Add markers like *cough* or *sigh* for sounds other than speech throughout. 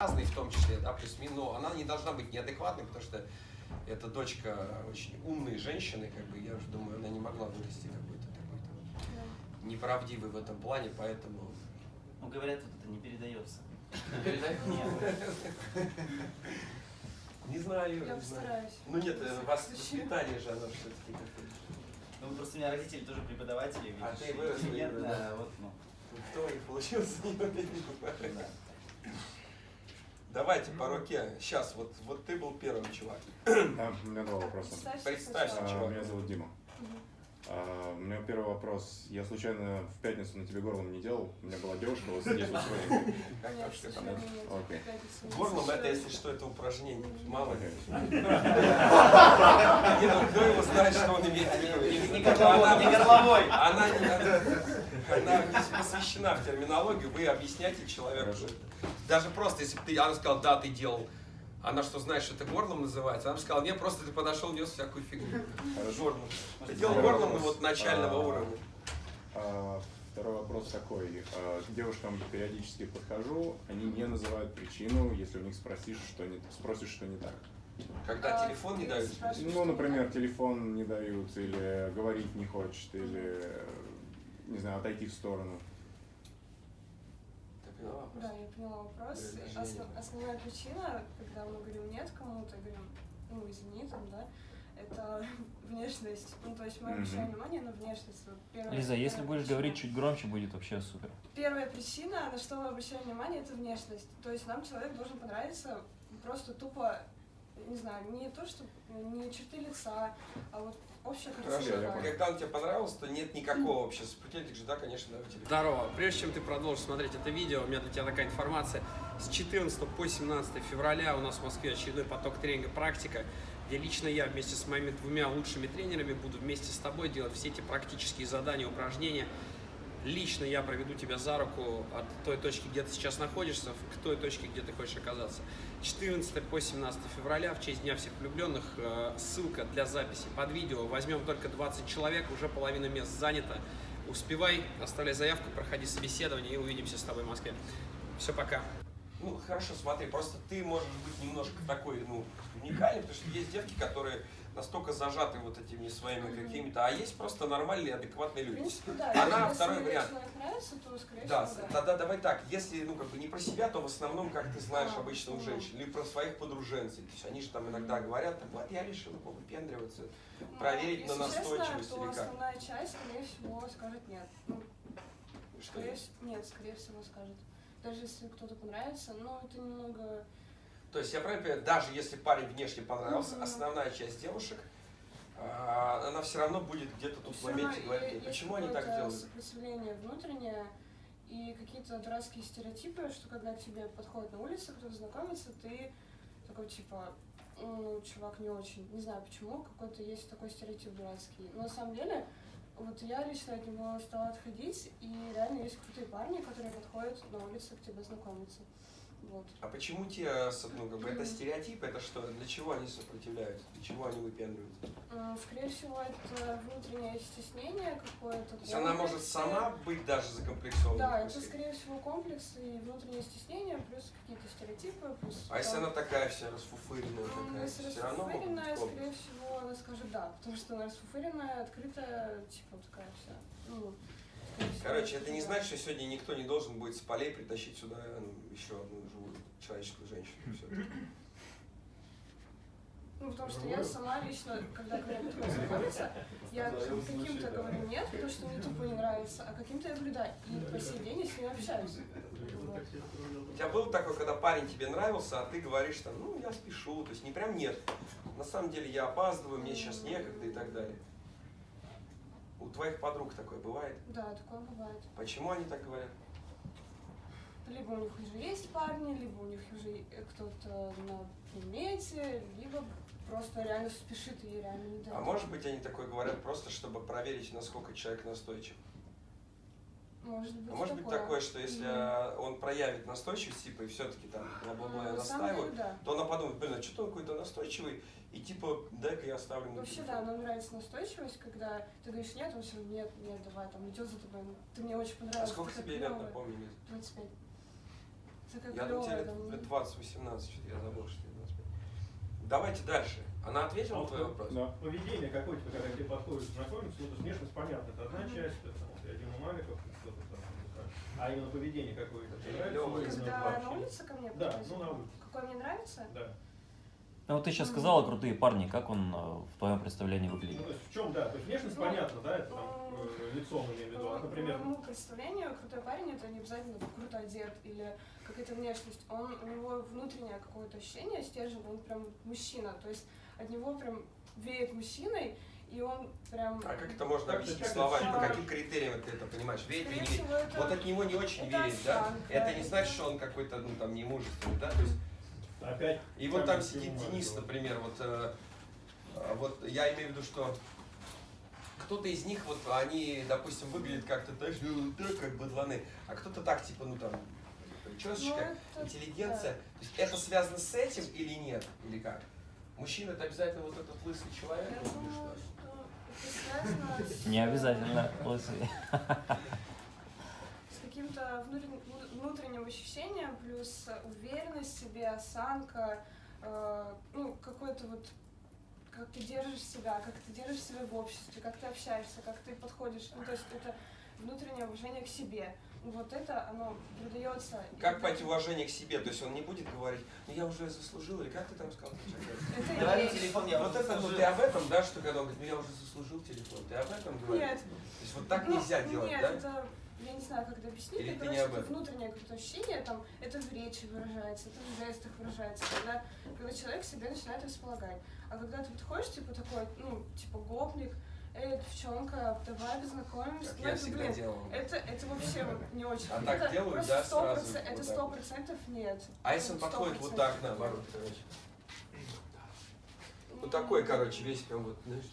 разные в том числе, да, плюс-минус, но она не должна быть неадекватной, потому что это дочка очень умной женщины, как бы, я уже думаю, она не могла вырасти какой-то такой там неправдивый в этом плане, поэтому... Ну, говорят, вот это не передается. Передаю? Нет. Не знаю, Я не знаю. Ну нет, э, вас воспитание же, оно все-таки такое. Ну, просто у меня родители тоже преподаватели. А видишь, ты вырос, да. вот, ну, Кто у них получился, не да. Давайте по руке. Сейчас, вот, вот ты был первым, чувак. Да, *coughs* у меня два вопроса. Представься. А, чувак. Меня зовут Дима. А, У меня первый вопрос. Я случайно в пятницу на тебе горлом не делал? У меня была девушка, вот здесь вот. *laughs* Окей. Горлом это, если что, это упражнение. Мало ли. *laughs* Ну кто его знает, что он имеет в виду? Не горловой. Она, не- она посвящена в терминологию, вы объясняете человеку. Хорошо. Даже просто, если бы ты, она сказала, да, ты делал, она что, знает, что это горлом называется? Она бы сказала, нет, просто ты подошел, нес всякую фигню. Хорошо. Горлом. Ты делал горлом, вопрос. вот начального А, уровня. А, Второй вопрос такой. А, К девушкам периодически подхожу, они не называют причину, если у них спросишь, что не, спросишь, что не так. Когда А, телефон не дают. Ну, например, телефон не дают, или говорить не хочет, или, не знаю, отойти в сторону. Ты поняла вопрос? Да, я поняла вопрос. Основ- основная причина, когда мы говорим нет кому-то, говорим, ну, извини, там, да, это *laughs* внешность. Ну, то есть мы обращаем внимание на внешность. Вот первая- Лиза, если первая будешь причина. говорить чуть громче, будет вообще супер. Первая причина, на что мы обращаем внимание, это внешность. То есть нам человек должен понравиться просто тупо, не знаю, не то, что не черты лица, а вот общая Хорошо, картина. Когда он тебе понравился, то нет никакого вообще сопротивления, ты же, да, конечно, давай телефон. Здорово. Прежде чем ты продолжишь смотреть это видео, у меня для тебя такая информация. С 14 по 17 февраля у нас в Москве очередной поток тренинга «Практика», где лично я вместе с моими двумя лучшими тренерами буду вместе с тобой делать все эти практические задания, упражнения. Лично я проведу тебя за руку от той точки, где ты сейчас находишься, к той точке, где ты хочешь оказаться. 14 по 17 февраля, в честь Дня всех влюбленных, э, ссылка для записи под видео. Возьмем только 20 человек, уже половина мест занята. Успевай, оставляй заявку, проходи собеседование и увидимся с тобой в Москве. Все, пока. Ну, хорошо, смотри, просто ты можешь быть немножко такой, ну, уникальный, потому что есть девки, которые настолько зажаты вот этими своими какими-то, а есть просто нормальные, адекватные люди. принципе, да. Она если второй вариант. нравится, то, скорее Да, всего, да. тогда давай так, если, ну, как бы не про себя, то в основном, как ты знаешь А, обычно у ну. женщин, или про своих подруженцей. То есть они же там иногда говорят, вот я решила повыпендриваться. Но, проверить на честно, настойчивость то или как? основная часть, скорее всего, скажет нет. Ну, Что скорее нет, скорее всего, скажет. Даже если кто-то понравится, но это немного... То есть я правильно понимаю, даже если парень внешне понравился, Мгм. основная часть девушек, а, она все равно будет где-то тут в моменте говорить, е- «Эй, есть почему они так делают? сопротивление внутреннее и какие-то дурацкие стереотипы, что когда к тебе подходит на улице, кто-то знакомится, ты такой типа, ну, чувак не очень. Не знаю почему, какой-то есть такой стереотип дурацкий. Но на самом деле, вот я лично от него стала отходить, и реально есть крутые парни, которые подходят на улице к тебе знакомиться. Вот. А почему те, с- ну, как бы, это стереотип, это что? Для чего они сопротивляются? Для чего они выпендриваются? Скорее всего, это внутреннее стеснение какое-то. То есть она может сама быть даже закомплексована? Да, это скорее всего комплекс и внутреннее стеснение, плюс какие-то стереотипы, плюс... А если там, она такая вся расфуфыренная такая, если все равно расфуфыренная, быть скорее всего, она скажет да, потому что она расфуфыренная, открытая, типа такая вся. Ну, Короче, это не значит, что сегодня никто не должен будет с полей притащить сюда ну, еще одну живую человеческую женщину. Всё. Ну, потому что я сама лично, когда подходит знакомиться, я *laughs* каким-то говорю нет, потому что мне тупо не нравится, а каким-то я говорю да, и по сей день я с ним общаюсь. У тебя был такой, когда парень тебе нравился, а ты говоришь там, ну, я спешу, то есть не прям нет. На самом деле я опаздываю, мне сейчас некогда и так далее. У твоих подруг такое бывает? Да, такое бывает. Почему они так говорят? Либо у них уже есть парни, либо у них уже кто-то на примете, либо просто реально спешит и реально не дает. А может быть они такое говорят просто, чтобы проверить, насколько человек настойчив? Может быть, А может быть такое, что если Мгм. он проявит настойчивость, типа, и все-таки там бла-бла-бла я на самом деле, настаиваю, да. то она подумает, блин, а что-то он какой-то настойчивый, и типа, дай-ка я оставлю на Вообще, телефон. да, нам нравится настойчивость, когда ты говоришь нет, он все равно нет, нет, давай, там идет за тобой, ты мне очень А понравился. сколько ты тебе лет, клёво». напомни мне? 25. такая Я думаю, тебе там, лет 20-18, что-то я забыл, что тебе 25. Давайте дальше. Она ответила А на вот твой вопрос? Да. Поведение какое-то, когда тебе подходит знакомиться, ну, то есть внешность понятно, это одна часть, это там, я Дима Маликов, что-то там, а именно поведение какое-то. Когда на улице ко мне Да, ну на улице, Какой мне нравится? да. Ну вот ты сейчас сказала крутые парни, как он э, в твоем представлении Ну, выглядит? то есть в чем, да, то есть внешность Ну, понятно, да, это там ну, э, лицом имею в виду, а, По например, моему представлению, крутой парень это не обязательно круто одет или какая-то внешность. Он, у него внутреннее какое-то ощущение, стержень, он прям мужчина. То есть от него прям веет мужчиной, и он прям... А как это можно объяснить как словами? По каким критериям ты это понимаешь? Верить или не верить? это... Вот от него не очень верить, да? осанка, Это не значит, что он какой-то, ну, там, немужественный, да? То есть, опять... и вот там сидит Денис, например, вот, э, э, вот я имею в виду, что кто-то из них, вот, они, допустим, выглядят как-то, знаешь, ну, так, как быдланы, а кто-то так, типа, ну, там, Ну, причесочка, это- интеллигенция. То есть это связано с этим или нет? Или как? Мужчина это обязательно вот этот лысый человек? Я думаю, что? что это связано *laughs* с... Не обязательно лысый. *laughs* с каким-то внутренним, внутренним ощущением, плюс уверенность в себе, осанка, э, ну, какой-то вот как ты держишь себя, как ты держишь себя в обществе, как ты общаешься, как ты подходишь. Ну, то есть это внутреннее уважение к себе. Ну, вот это, оно придается... Как понять уважение к себе? То есть он не будет говорить, ну я уже заслужил, или как ты там сказал? Это телефон, я вот это, заслужил. ты об этом, да, что когда он говорит, ну я уже заслужил телефон, ты об этом говоришь? Нет. То есть вот так Ну, нельзя делать, Нет, да? это, я не знаю, как это объяснить, Или это, короче, об этом? внутреннее какое-то ощущение, там, это в речи выражается, это в жестах выражается, когда, когда человек себе начинает располагать. А когда ты подходишь, типа, такой, ну, типа, гопник, эй, девчонка, давай познакомимся, Как ну, я это, всегда блин, делал. это, это вообще не очень. А *laughs* так делают, просто да, 100%, сразу Это сто процентов нет. А если он подходит вот 100% так, наоборот, короче? Вот такой, короче, весь прям вот, знаешь.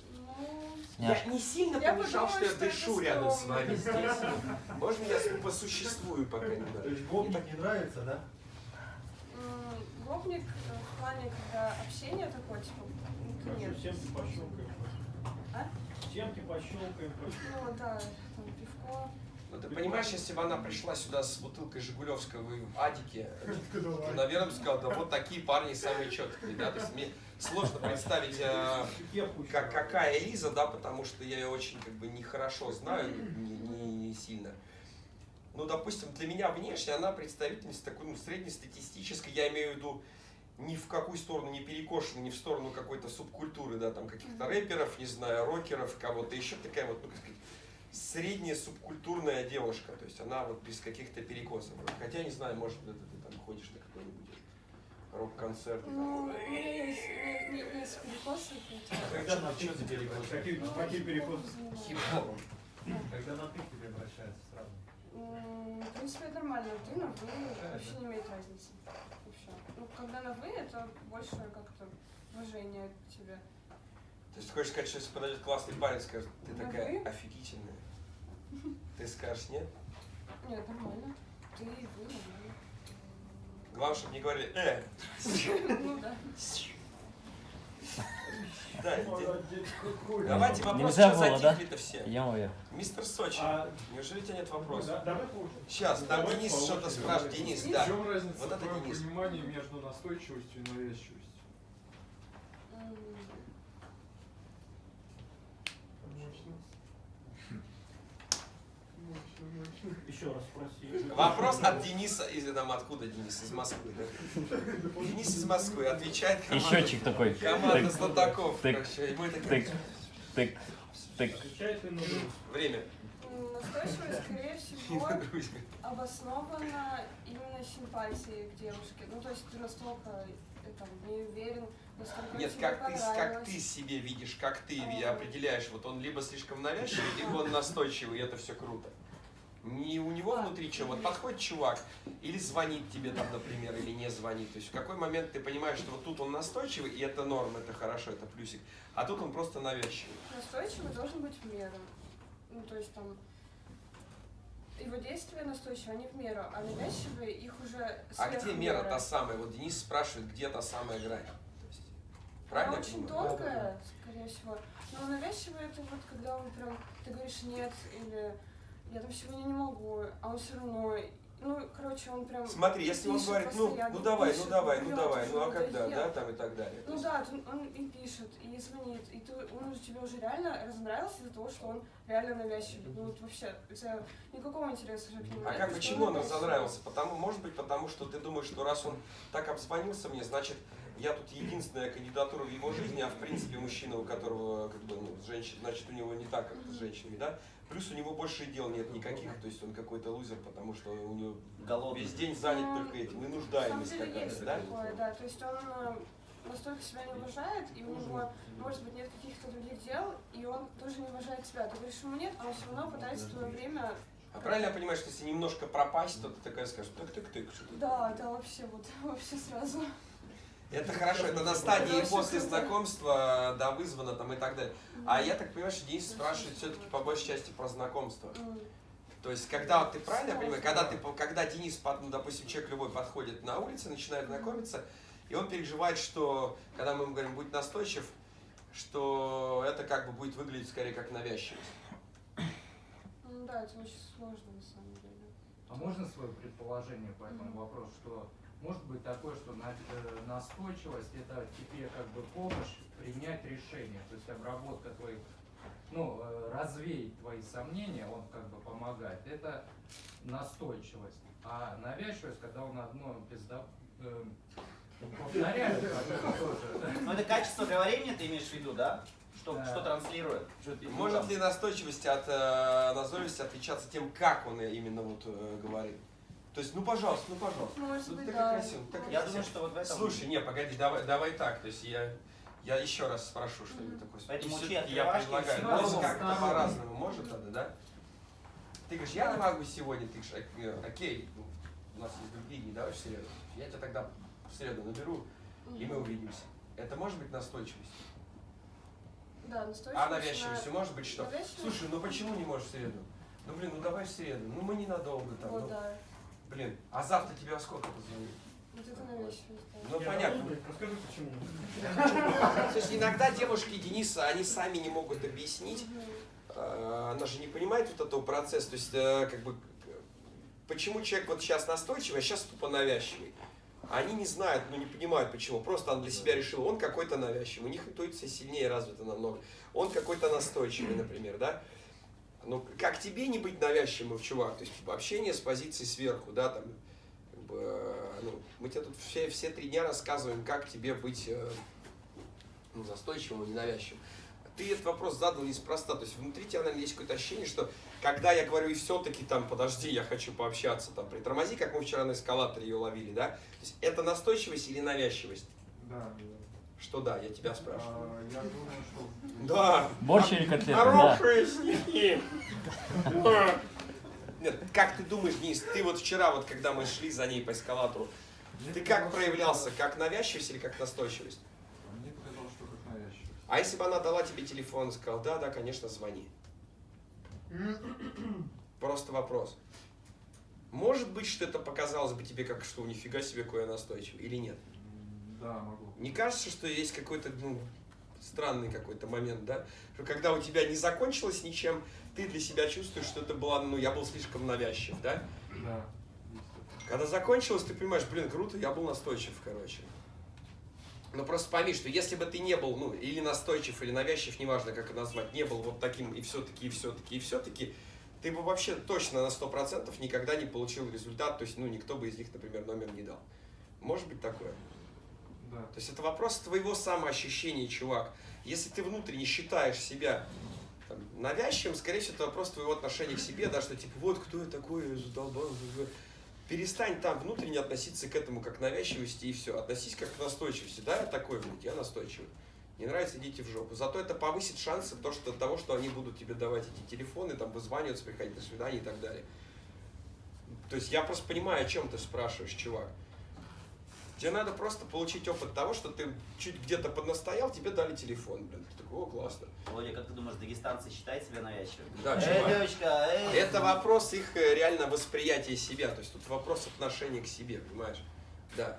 Я не сильно Я помешал, что я дышу рядом с вами здесь. *laughs* Можно я посуществую пока То немного? есть гопник не нравится, да? гопник э, в плане, когда общение такое, типа, ну, Хорошо, нет. семки пощелкаем. А? Семки пощелкаем. Ну да, там пивко. Ну ты понимаешь, если бы она пришла сюда с бутылкой Жигулевского в Адике, то, наверное, бы сказала, да вот такие парни самые четкие, да, то есть сложно представить, э, как, какая Элиза, да, потому что я ее очень как бы нехорошо знаю, не, не- не сильно. Ну, допустим, для меня внешне она представительница такой, ну, среднестатистической, я имею в виду ни в какую сторону не перекошена, ни в сторону какой-то субкультуры, да, там каких-то рэперов, не знаю, рокеров, кого-то еще такая вот, ну, как сказать, средняя субкультурная девушка, то есть она вот без каких-то перекосов. Хотя, не знаю, может, это ты там ходишь на какой-нибудь рок-концерт. и Ну, у там, меня есть, не, не, есть перекосы. Когда на ты тебе перекосы? Какие, Ну, какие перекосы? Хип-хоп. Когда на ты к тебе обращаются сразу. В принципе, это нормально. Ты на вы вообще не имеет разницы. Вообще. Ну, когда на вы, это больше как-то уважение к тебе. То есть ты хочешь сказать, что если подойдет классный парень, скажет, ты Да такая вы? офигительная. Ты скажешь нет? Нет, нормально. Ты и вы нормально. Главное, чтобы не говорили, э, Ну да. Давайте вопросы, Нельзя что затихли-то все. Вверх. Мистер Сочи, А, неужели у тебя нет ну, вопросов? да, давай получим. Сейчас, там Давай Денис что-то спрашивает. Денис, В да. чем разница Вот в это Денис. понимании между настойчивостью и навязчивостью? Еще раз спроси. Вопрос от Дениса, из там откуда Денис? Из Москвы, да? Денис из Москвы отвечает И команда, счетчик такой. команда Тык, знатоков. тык, короче, и мы тык, такие, тык, тык. На Время. Настойчивость, скорее всего, *laughs* обоснована именно симпатией к девушке. Ну, то есть ты настолько э, там, не уверен, настолько Нет, тебе как ты, как ты себе видишь, как ты А. определяешь, вот он либо слишком навязчивый, либо он настойчивый, и это все круто. Не у него внутри чего, вот подходит чувак, или звонит тебе там, например, или не звонит. То есть в какой момент ты понимаешь, что вот тут он настойчивый, и это норм, это хорошо, это плюсик, а тут он просто навязчивый. Настойчивый должен быть в меру. Ну, то есть там его действия настойчивые, они в меру, а навязчивые их уже А где мера та самая? Вот Денис спрашивает, где та самая грань. Есть, Она правильно? я очень тонкая, скорее всего. Но навязчивый это вот когда он прям, ты говоришь нет, или я там сегодня не могу, а он все равно Ну, короче, он прям... Смотри, если он пишет говорит, ну, ну давай, ну пишет, давай, ну врет, давай, ну а уже когда, да, там и так далее. Ну да, он, он и пишет, и звонит, и ты, он уже тебе уже реально разонравился из-за того, что он реально навязчивый. Ну вот вообще, тебя никакого интереса уже к нему А как, почему он разонравился? Потому, может быть, потому что ты думаешь, что раз он так обзвонился мне, значит, я тут единственная кандидатура в его жизни, а в принципе мужчина, у которого как бы, ну, женщин, значит, у него не так, как с женщинами, да? Плюс у него больше дел нет никаких, то есть он какой-то лузер, потому что у него Голодный. весь день занят только этим, и нуждаемость какая-то, да? такое, да. То есть он э, настолько себя не уважает, и у него, может быть, нет каких-то других дел, и он тоже не уважает себя. Ты говоришь ему нет, а он все равно пытается твое время... А правильно я понимаю, что если немножко пропасть, то ты такая скажешь, тык-тык-тык, что ты Да, да, вообще вот, *laughs* вообще сразу. Это хорошо, это на стадии после знакомства, да, вызвано там и так далее. А я так понимаю, что Денис спрашивает все-таки по большей части про знакомство. То есть, когда вот ты правильно я понимаю, когда ты, когда Денис, ну, допустим, человек любой подходит на улице, начинает знакомиться, и он переживает, что, когда мы ему говорим, будь настойчив, что это как бы будет выглядеть скорее как навязчивость. Ну да, это очень сложно на самом деле. А можно свое предположение по этому вопросу, что может быть такое, что э, настойчивость это тебе как бы помощь принять решение, то есть обработка твоих, ну, э, развеять твои сомнения, он как бы помогает, это настойчивость. А навязчивость, когда он одно пизда... э, повторяет. Ну это качество говорения ты имеешь в виду, да? Что, Да. что транслирует? Что Может ли настойчивость от э, назойливости отличаться тем, как он именно вот э, говорит? То есть, ну пожалуйста, ну пожалуйста. Может Ну, быть, так да. красиво, так Я красиво. думаю, что вот в этом... Слушай, не, погоди, давай, давай так. То есть я, я еще раз спрошу что-нибудь такое. Поэтому учи я предлагаю. равно как-то по-разному, может тогда, да? Ты говоришь, я не могу сегодня, ты говоришь, «Ок- окей, ну, у нас есть другие дни, давай в среду. Я тебя тогда в среду наберу, и мы увидимся. Это может быть настойчивость? Да, настойчивость. А навязчивостью на- может быть что? Навязчивость? Слушай, ну почему не можешь в среду? Ну блин, ну давай в среду, ну мы ненадолго там, Вот, ну, да. Блин, а завтра тебя во сколько позвонить? Вот это навязчивость, да. Ну Не, понятно. ну, Расскажи, почему. То есть иногда девушки Дениса, они сами не могут объяснить, э, она же не понимает вот этого процесса, то есть э, как бы почему человек вот сейчас настойчивый, а сейчас тупо навязчивый. Они не знают, ну не понимают почему, просто он для себя решил, он какой-то навязчивый, у них интуиция сильнее развита намного, он какой-то настойчивый, например, да. Ну, как тебе не быть навязчивым, чувак? То есть общение с позиции сверху, да, там, как бы, э, ну, мы тебе тут все, все три дня рассказываем, как тебе быть э, ну, настойчивым и ненавязчивым. Ты этот вопрос задал неспроста. То есть внутри тебя, наверное, есть какое-то ощущение, что когда я говорю, и все-таки там, подожди, я хочу пообщаться, там, притормози, как мы вчера на эскалаторе ее ловили, да? То есть это настойчивость или навязчивость? Да, Что да, я тебя спрашиваю. А, Я думаю, что *laughs* Да. Борщ или котлеты, да. Хорошие. Да. *laughs* Нет, как ты думаешь, Денис, ты вот вчера, вот когда мы шли за ней по эскалатору, ты как проявлялся, как навязчивость или как настойчивость? Мне показалось, что как навязчивость. А если бы она дала тебе телефон и сказала, да, да, конечно, звони. *clears throat* Просто вопрос. Может быть, что это показалось бы тебе как, что нифига себе какой я настойчивый, или нет? Да, могу. Не кажется, что есть какой-то ну, странный какой-то момент, да? Что когда у тебя не закончилось ничем, ты для себя чувствуешь, что это была, ну, я был слишком навязчив, да? Да. Когда закончилось, ты понимаешь, блин, круто, я был настойчив, короче. Но просто пойми, что если бы ты не был, ну, или настойчив, или навязчив, неважно, как это назвать, не был вот таким и все-таки, и все-таки, и все-таки, ты бы вообще точно на 100% никогда не получил результат, то есть, ну, никто бы из них, например, номер не дал. Может быть такое? Да. То есть это вопрос твоего самоощущения, чувак. Если ты внутренне считаешь себя там, навязчивым, скорее всего, это вопрос твоего отношения к себе, да, что типа, вот кто я такой, задолбал. Перестань там внутренне относиться к этому как навязчивости и все. Относись как к настойчивости. Да, я такой, блядь, я настойчивый. Не нравится, идите в жопу. Зато это повысит шансы то, что, того, что они будут тебе давать эти телефоны, там вызваниваться, приходить на свидание и так далее. То есть я просто понимаю, о чем ты спрашиваешь, чувак. Тебе надо просто получить опыт того, что ты чуть где-то поднастоял, тебе дали телефон, блин. Ты такой, о, классно. Володя, как ты думаешь, дагестанцы считают себя навязчивыми? Да, Эй, чувак. девочка, эй! Это вопрос их э, реально восприятия себя. То есть тут вопрос отношения к себе, понимаешь? Да.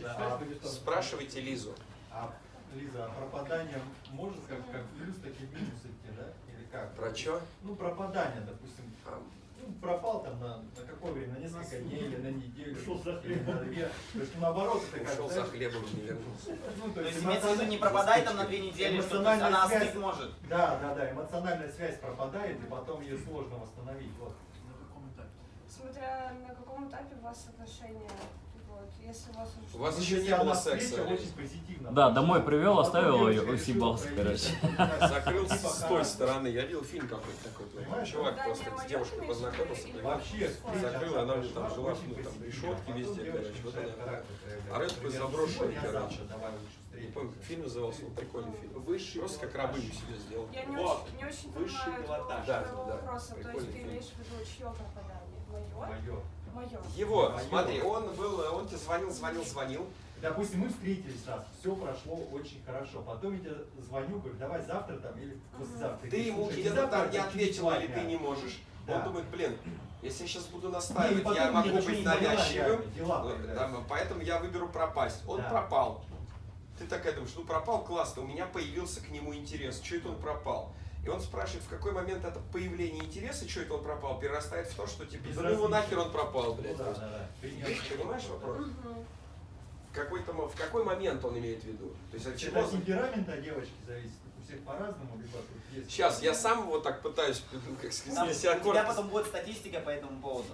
Да, а Спрашивайте Лизу. А, Лиза, а пропадание может как, как плюс, так и минус идти, да? Или как? Про что? Ну, пропадание, допустим. Ну, пропал там на, на какое время, на несколько дней или на неделю. Ушел за или на две. То есть, наоборот, это как, Ушел за хлебом не вернулся. ну, То есть имеется в виду не пропадай там на две недели, что то есть Эмоциональная она связь. остыть может. Да, да, да, эмоциональная связь пропадает, и потом ее сложно восстановить. Вот. Смотря на каком этапе у вас отношения. Вот. Если у вас уже У вас Ну, еще не было секса. Да, домой привел, оставил ее, проявить, короче. типа *laughs* с той стороны. Я видел фильм какой-то такой. Понимаешь? Чувак просто с девушкой познакомился. Вообще, Закрыла, она у него там жила, ну, там, решетки везде, короче, вот она. А рэп такой заброшенный, короче. завтра давай лучше Не помню, как фильм назывался, он прикольный фильм. Высший Просто как рабыню себе сделал. Я не Вот. очень, не очень Высший понимаю пилотаж. Да, да. вопроса. То есть ты имеешь в виду чье пропадание? Мое? Мое. Его, Моё. смотри, он был, он тебе звонил, звонил, звонил. Допустим, мы встретились раз, все прошло очень хорошо. Потом я тебе звоню, говорю, давай завтра там или послезавтра. Ты ему «Слушай, где-то завтра там не это через ответил два или дня». ты не можешь. Да. Он думает, блин, если я сейчас буду настаивать, потом я могу быть навязчивым. дела там, Поэтому я выберу пропасть. Он Да. пропал. Ты такая думаешь, ну пропал, классно, у меня появился к нему интерес. Что это он пропал? И он спрашивает, в какой момент это появление интереса, что это он пропал, перерастает в то, что типа, да ну его нахер он пропал, блядь. да, да, да. Понимаешь вопрос? Мгм. В какой-то, мо- в какой момент он имеет в виду? То есть от чего? Это от темперамента девочки зависит. У всех по-разному, либо тут есть. Сейчас я сам вот так пытаюсь, как Там, сказать, у себя тебя корпус. потом будет статистика по этому поводу.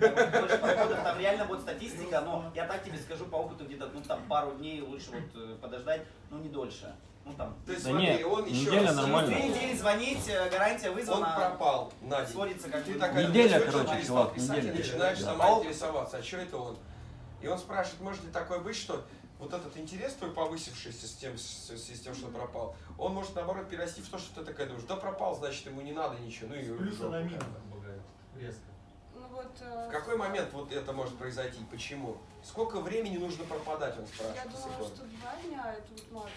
Там больше подходов, там реально будет статистика, но я так тебе скажу по опыту где-то, ну там пару дней лучше вот э, подождать, ну не дольше. Ну там. То есть Да смотри, не, он еще неделя раз- нормально. Через две недели звонить, э, гарантия Он вызвана. пропал на день. Сводится как Ты такая, Неделя, короче, чувак, неделя. и начинаешь Да. сама интересоваться, а что это он? И он спрашивает, может ли такое быть, что вот этот интерес твой повысившийся с тем, с, с тем, что пропал, он может наоборот перерасти в то, что ты такая думаешь, да пропал, значит ему не надо ничего. Ну и плюса на минус бывает. Резко. Ну вот, э, В какой момент вот это может произойти? Почему? Сколько времени нужно пропадать, он я спрашивает. думаю, секунд. что два дня это вот максимум.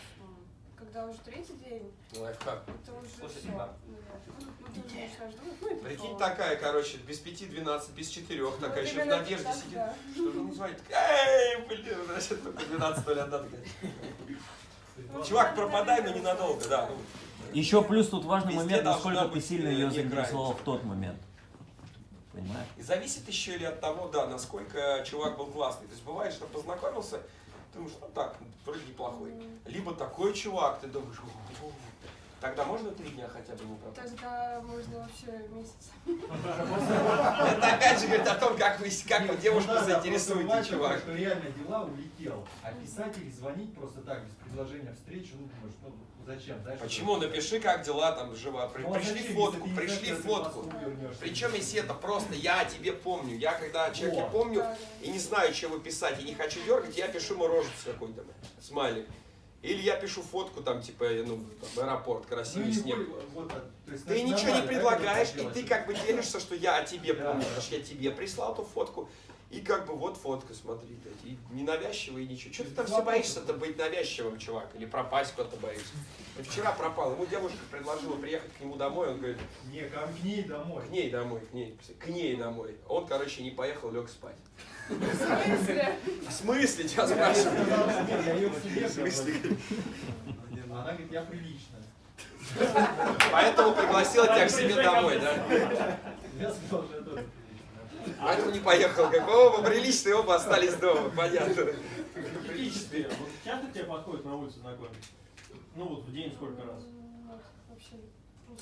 Когда уже третий день, Лайфхак. это уже Слушай, все. Ну, уже думать, ну и Прикинь, прикол. такая, короче, без пяти, двенадцать, без четырех, Вот такая еще в надежде так, сидит. да. Что же звонит? Эй, блин, значит, только 12 01 такая. Ну, Чувак, пропадай, но ненадолго, да. ну. Еще плюс тут важный момент, насколько ты сильно э, ее не заинтересовал в тот момент. Понимаешь? И зависит еще и от того, да, насколько чувак был классный. То есть бывает, что познакомился, ты думаешь, ну так, вроде неплохой. Либо такой чувак, ты думаешь, «О, тогда можно три дня хотя бы не пропустить. Тогда можно вообще месяц. Это опять же говорит о том, как вы, как вы девушку ну просто заинтересуете, чувак. что реально дела улетел. А писать или звонить просто так, без предложения встречи, ну думаешь, ну зачем? Почему? Напиши, как дела там жива. При- Ну, а Пришли фотку, пришли фотку. Причем, если это просто я о тебе помню. Я когда человека Вот. помню и не знаю, чего писать, и не хочу дергать, я пишу ему рожицу какой-то, смайлик. Или я пишу фотку, там, типа, ну, там, аэропорт, Ну, красивый и снег. вот, то есть, Ты ничего не предлагаешь, и ты как бы делишься, что я о тебе помню, потому что я тебе прислал эту фотку, и как бы вот фотка, смотри, блядь, и не навязчиво, и ничего. Что ты там все боишься-то быть навязчивым, чувак, или пропасть куда-то боишься? Вот вчера пропал, ему девушка предложила приехать к нему домой, он говорит, Не, ко мне домой. к ней домой, к ней, к ней домой. Он, короче, не поехал, лег спать. В смысле? В смысле, тебя Я спрашиваю? я ее к себе В смысле? пригласил. Она говорит, я приличная. Поэтому пригласила тебя к себе домой, да? Я сказал, что я тоже приличная. Поэтому не поехал. Как, оба приличные, оба остались дома, понятно. Приличные. Вот часто тебе подходят на улице знакомиться? Ну вот в день сколько раз? Нет, вообще. Ну,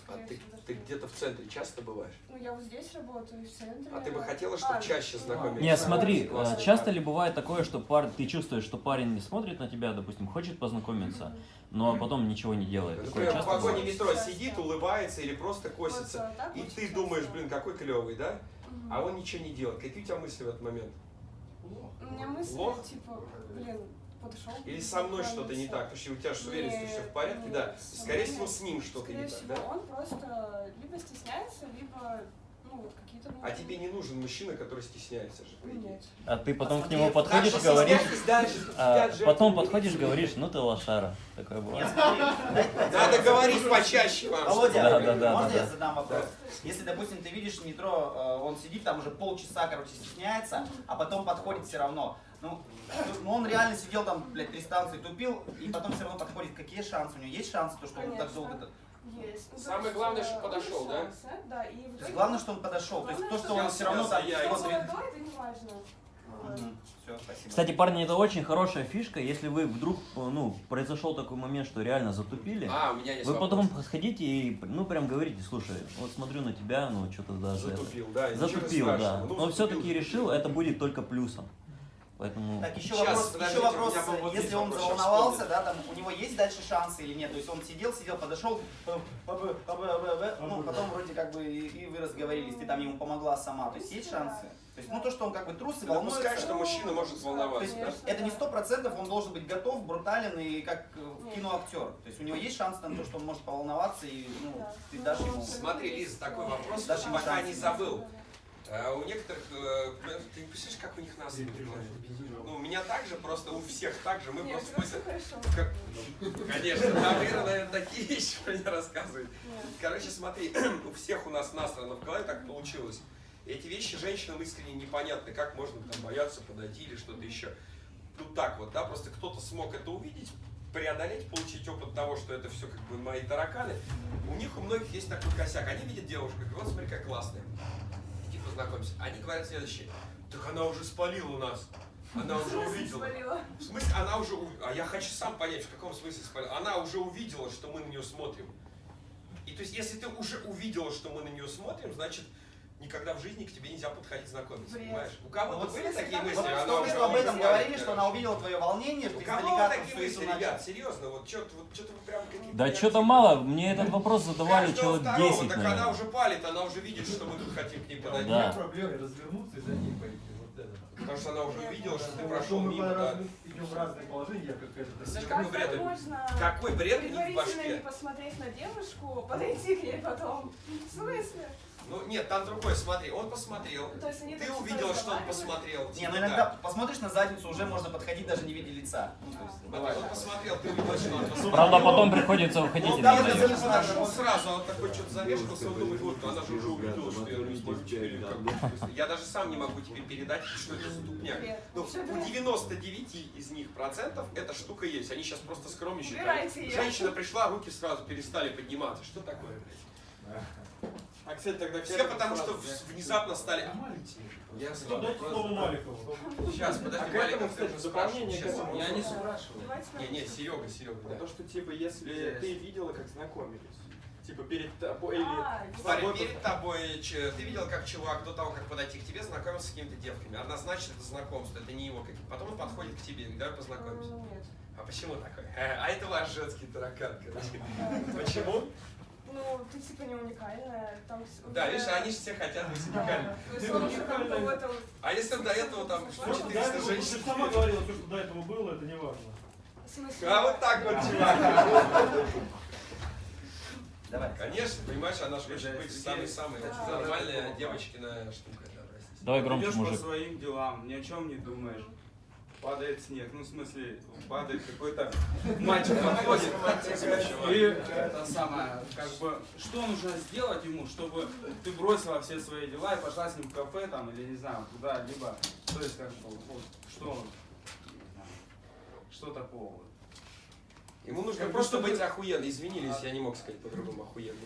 А скорее ты, ты нет. где-то в центре часто бываешь? Ну, я вот здесь работаю, в центре. А ты бы хотела, чтобы А, чаще ну, знакомились? Не, смотри, э, часто ли бывает такое, что пар... ты чувствуешь, что парень не смотрит на тебя, допустим, хочет познакомиться, но потом ничего не делает. Такое Например, в вагоне бывает? метро сидит, улыбается или просто косится. Вот, а так И ты часто. думаешь, блин, какой клевый, да? Мгм. А он ничего не делает. Какие у тебя мысли в этот момент? У меня мысли, Лох? типа, блин, подошел. Или со мной что-то не так? Потому что у тебя же с уверенностью все в порядке, да? Нет, со Скорее мной всего, с ним что-то Скорее не так, да? он просто либо стесняется, либо, ну, вот какие-то... А тебе не нужен мужчина, который стесняется же, по идее. А ты потом к Смотри, нему подходишь что говоришь, дальше, а, потом подходишь, говоришь, ну ты лошара. Такое бывает. Надо говорить почаще вам. Володя, Да, да, да, можно да, я да. задам вопрос? Если, допустим, ты видишь в метро, э, он сидит там уже полчаса, короче, стесняется, а потом подходит все равно. Ну, ну, он реально сидел там, блядь, три станции тупил, и потом все равно подходит. Какие шансы? У него есть шансы, то, что он так Конечно. долго... Есть. Ну, то Самое есть, главное, э, что подошел, он да? шанс, Да, и в То есть итоге- главное, что он подошел. То есть Главное, то, что что он все равно я- там... я это. Мгм. Всё, спасибо. Кстати, парни, это очень хорошая фишка, если вы вдруг, ну, произошел такой момент, что реально затупили, А, у меня есть вы вопрос. потом сходите и, ну, прям говорите, слушай, вот смотрю на тебя, ну, что-то даже это- Затупил, да. ничего Затупил, да. Ну, Но все-таки решил, это будет только плюсом. Поэтому... Так, еще Сейчас, вопрос, еще вопрос вот если он заволновался, вспомнил. да, там, у него есть дальше шансы или нет? То есть он сидел, сидел, подошел, э, э, э, ну, потом вроде как бы и вы разговорились, ты там ему помогла сама. То есть есть шансы? То есть, ну, то, что он как бы трус и волнуется. что мужчина может То волноваться, есть да? Это не сто процентов, он должен быть готов, брутален и как киноактер. То есть у него есть шанс на то, что он может поволноваться и ну, ты Ну, дашь он ему. Смотри, Лиза, такой вопрос, Дашь пока не забыл. А у некоторых, э, ты не представляешь, как у них нас Ну, у меня так же, просто у всех так же. Мы Нет, просто как- Конечно, там Ира, наверное, такие вещи про меня рассказывает. Нет. Короче, смотри, *clears throat* у всех у нас насрано в голове так получилось. Эти вещи женщинам искренне непонятны, как можно там бояться подойти или что-то еще. Тут так вот, да, просто кто-то смог это увидеть, преодолеть, получить опыт того, что это все как бы мои тараканы. У них у многих есть такой косяк. Они видят девушку, и вот смотри, как классная. Иди познакомься. Они говорят следующее. Так она уже спалила у нас. Она уже увидела. В смысле, она уже... А я хочу сам понять, в каком смысле спалила. Она уже увидела, что мы на нее смотрим. И то есть, если ты уже увидела, что мы на нее смотрим, значит, никогда в жизни к тебе нельзя подходить знакомиться, Бред. понимаешь? У кого-то Вот были такие мысли? Вот Она мы об этом говорили, что она увидела твое волнение, что У ты кого такие мысли, ребят? Серьезно, вот что-то вот, что-то вы прям какие-то... Да что-то мало, мне этот вопрос задавали человек второго, 10, так она уже палит, она уже видит, что мы тут хотим к ней подойти. Да. меня проблема развернуться и за ней пойти. Это. Потому что она уже увидела, что ты Ну, прошел мы мимо, да. идем в разные положения, я Как какой бред? Какой бред в предварительно не башке? посмотреть на девушку, подойти к ней потом? В смысле? Ну нет, там другое, смотри, он посмотрел. То есть они Ты так увидела, что он посмотрел. Не, типа, ну да. иногда посмотришь на задницу, уже можно подходить, даже не видя лица. Ну, то есть, Смотри, бывает он посмотрел, ты увидела, что он посмотрел. Правда, потом приходится уходить там надо не ехать. подошел сразу, он такой что-то замешкался, он думает, вот, она же уже увидела, что я не смысле, Я даже сам не могу тебе передать, что это за тупняк. Бред. Ну, у бред. 99 из них процентов эта штука есть. Они сейчас просто скромничают. Женщина пришла, руки сразу перестали подниматься. Что такое, блядь? А, кстати, тогда Все потому что внезапно стали... Я Ну, дайте слово Маликову. Сейчас, подожди, А к этому, кстати, дополнение к этому. Я не спрашиваю. Не, не, Серега, Серега, да. то, что типа если Здесь. ты видела, как знакомились. Типа перед тобой или А, с Смотри, перед тобой, че- ты видел, как чувак до того, как подойти к тебе, знакомился с какими-то девками. Однозначно это знакомство, это не его Потом он подходит к тебе, давай познакомимся. Нет. А почему такой? *laughs* А это ваш женский таракан, короче. *laughs* Почему? Ну, ты типа не уникальная. Там Да, видишь, они же все хотят быть уникальными. А если до этого там Ну, до 400 этого, ты женщин? сама говорила, то, что до этого было, это не важно. А вот так вот, чувак. Давай. Конечно, понимаешь, она же хочет быть самой-самой нормальная девочкина штука. Давай громче, Идешь по мужик. своим делам, ни о чем не думаешь. Падает снег, ну в смысле, падает какой-то мальчик *laughs* подходит. И это самое, как бы, что нужно сделать ему, чтобы ты бросила все свои дела и пошла с ним в кафе там, или не знаю, куда-либо. То есть, как бы, вот, что, что такого. Ему нужно Как просто быть охуенным. Извинились, я не мог сказать по-другому охуенным.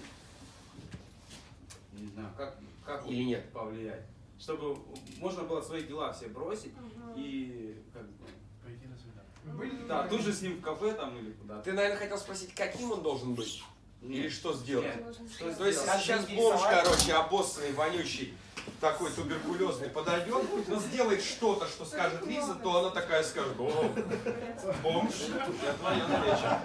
Не знаю, как, как Или нет? повлиять. Чтобы можно было свои дела все бросить Мгм. и как бы, Пойти на свидание. Да, тут же с ним в кафе там или куда-то. Ты, наверное, хотел спросить, каким он должен быть? Или что сделать? Нет. Что То есть Как сейчас бомж, короче, обоссанный, вонючий, такой туберкулезный подойдет, но сделает что-то, что скажет Лиза, то она такая скажет, о, бомж, я твоя встреча.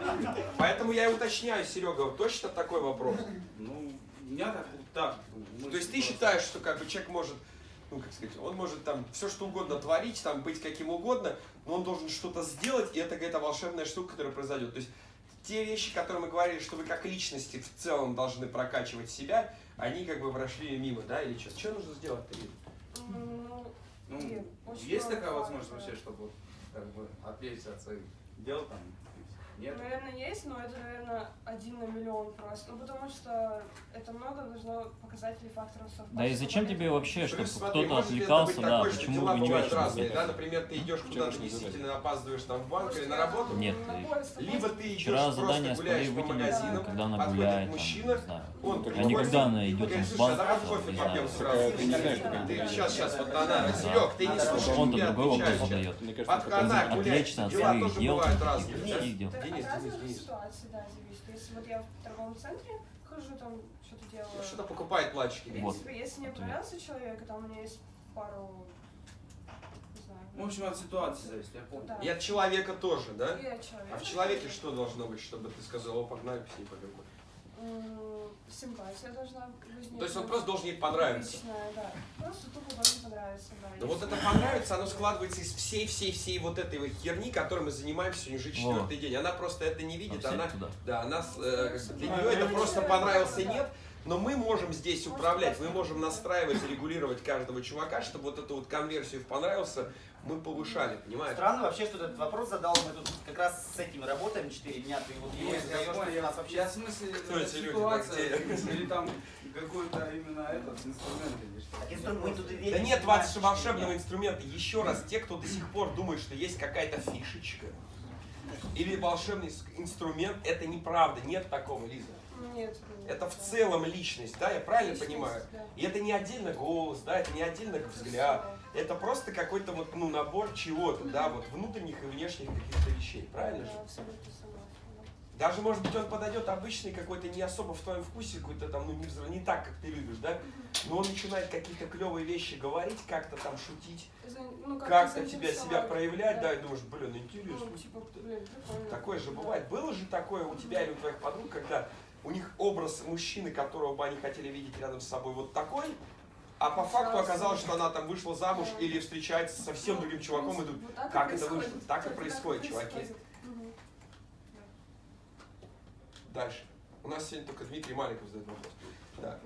Поэтому я и уточняю, Серега, вот точно такой вопрос. Ну, у меня так, так. То есть ты считаешь, что как бы человек может, ну как сказать, он может там все что угодно творить, там быть каким угодно, но он должен что-то сделать, и это какая-то волшебная штука, которая произойдет. То есть те вещи, которые мы говорили, что вы как личности в целом должны прокачивать себя, они как бы прошли мимо, да, или что? Что нужно сделать-то? Ну, Ну, очень есть такая возможность вообще, чтобы как бы отвлечься от своих дел там? Нет? Наверное, есть, но это, наверное, один на миллион просто. Ну, потому что это много нужно показателей факторов совпадения. Да и зачем тебе вообще, чтобы кто-то отвлекался, да, такое, что почему дела вы не очень разные, да, например, ты идешь куда-то действительно опаздываешь там в банк Может, или на работу, Нет, поезд либо ты идешь Вчера просто задание гуляешь по магазинам, когда она гуляет, там, мужчина, не знаю. он А такой, никогда она идет там в банк, давай там, кофе не попьем сразу. Ты не знаешь, как Ты сейчас, сейчас, вот она, Серег, ты не слушаешь, Он-то другой образ отвечаешь. задает. Мне кажется, Под это канал Он гулять, отвлечься от дела своих тоже дел, бывают там, разные. Денис, Денис. ситуаций, да, зависит. Если вот я в торговом центре хожу, там что-то делаю. Что-то покупает платчики. В Вот. принципе, если мне понравился человек, и там у меня есть пару, не знаю, В общем, от ситуации зависит, я помню. да. И от человека тоже, да? И от человека. А в человеке что должно быть, чтобы ты сказал, о, погнали, с ней поговорим? М, Симпатия должна возникнуть. То есть он просто должен ей понравиться. Личная, да. Просто тупо должен понравиться, да. Но вот это понравится, оно складывается из всей-всей-всей вот этой вот херни, которой мы занимаемся сегодня уже четвертый день. Она просто это не А видит, все она, туда. да, она, с- э, для А, нее это просто да, понравился, да, да. нет. Но мы можем здесь управлять, мы можем настраивать, регулировать каждого чувака, чтобы вот эту вот конверсию в понравился мы повышали, понимаешь? Странно вообще, что этот вопрос задал, мы тут как раз с этим работаем 4 дня, ты вот его Нет, задаешь, понял, ты я, нас вообще... я в смысле Кто э, эти люди, ситуация, да, *laughs* или там какой-то именно этот инструмент или что. Так инструмент, мы тут и Да верим, нет понимаешь, волш- что волшебного нет. инструмента. Еще раз, те, кто до сих пор думает, что есть какая-то фишечка или волшебный инструмент, это неправда. Нет такого, Лиза. Нет. Это в да. целом личность, да, я правильно Личность, понимаю? да. И это не отдельно голос, да, это не отдельно взгляд. Это просто какой-то вот, ну, набор чего-то, да, вот внутренних и внешних каких-то вещей, правильно же? Да, абсолютно согласна. Даже, может быть, он подойдет обычный какой-то не особо в твоем вкусе, какой-то там, ну, не, не так, как ты любишь, да? Но он начинает какие-то клевые вещи говорить, как-то там шутить, ну, как-то тебя заинтересовать, себя проявлять, да, и думаешь, блин, интересно. Ну, типа, блин, прикольно. Такое же Да. бывает. Было же такое у тебя или у твоих подруг, когда у них образ мужчины, которого бы они хотели видеть рядом с собой, вот такой, а по факту оказалось, что она там вышла замуж или встречается со совсем другим чуваком, и Вот и как это вышло? Так и происходит, чуваки. дальше. У нас сегодня только Дмитрий Маликов задает вопрос. Да.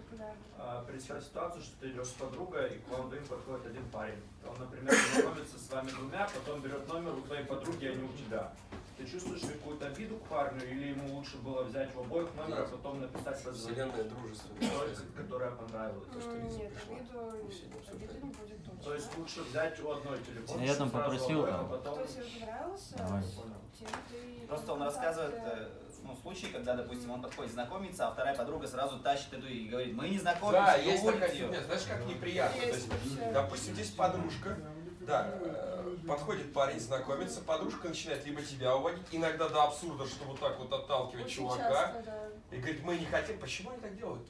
А, Представь ситуацию, что ты идешь с подругой, и к вам двоим подходит один парень. Он, например, знакомится с вами двумя, потом берет номер у твоей подруги, а не у тебя. Ты чувствуешь какую-то обиду к парню, или ему лучше было взять в обоих номер, а потом написать позвонить Вселенная дружественная. той, которая понравилась? То, что Лиза Нет, пришла. обиду, обсуждали. обиды не будет точно. То есть лучше взять у одной телефон, Я там попросил, обоих, а потом... Кто тебе понравился, Давай. тем ты Просто он рассказывает э, ну, случай, когда, допустим, он подходит знакомиться, а вторая подруга сразу тащит эту и говорит, мы не знакомимся, Да, есть такая фигня. Знаешь, как неприятно. То есть, Есть вообще. допустим, здесь подружка, да, э, подходит парень, знакомится, подружка начинает либо тебя уводить, иногда до абсурда, что вот так вот отталкивать Очень чувака, часто, да. и говорит, мы не хотим. Почему они так делают?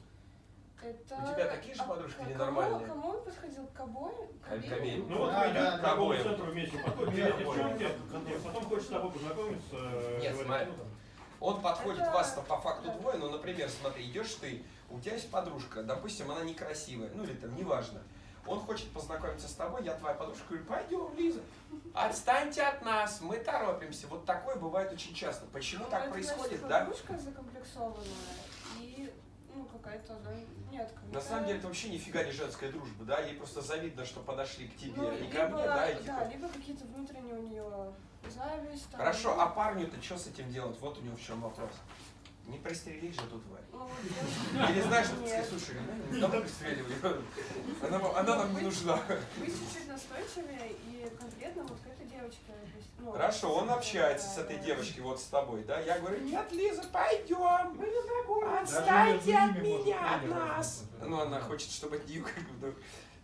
Это... У тебя такие же а подружки или кому- нормальные? Кому он подходил? К обоим? К обеим. Ну вот идете да, к обоим. центру вместе, Обоим. девчонки, потом хочет с тобой познакомиться. э, Нет, смотри. ну, Он подходит, Это- вас по факту двое, но, например, смотри, идешь ты, у тебя есть подружка, допустим, она некрасивая, ну или там, неважно. Он хочет познакомиться с тобой, я твоя подружка, говорю, пойдем, Лиза, отстаньте от нас, мы торопимся. Вот такое бывает очень часто. Почему Ну, так это, происходит, значит, да? подружка закомплексованная и, ну, какая-то, да, нет. На самом деле это вообще нифига не женская дружба, да? Ей просто завидно, что подошли к тебе, ну, не либо, ко мне, да? И типа... да, либо какие-то внутренние у нее зависть. там, Хорошо, ну, а парню-то что с этим делать? Вот у него в чем вопрос. Не пристрелить же тут тварь. ну, девушка- Или знаешь, что ты Нет. слушай, ну, давай пристреливай. Она, она нам не нужна. Быть чуть-чуть настойчивее и конкретно вот к этой девочке. ну, Хорошо, он общается с этой девочкой вот с тобой, да? Я говорю, нет, Лиза, пойдем. Мы не Даже Отстаньте от меня, от нас. Ну, она хочет, чтобы от нее как бы...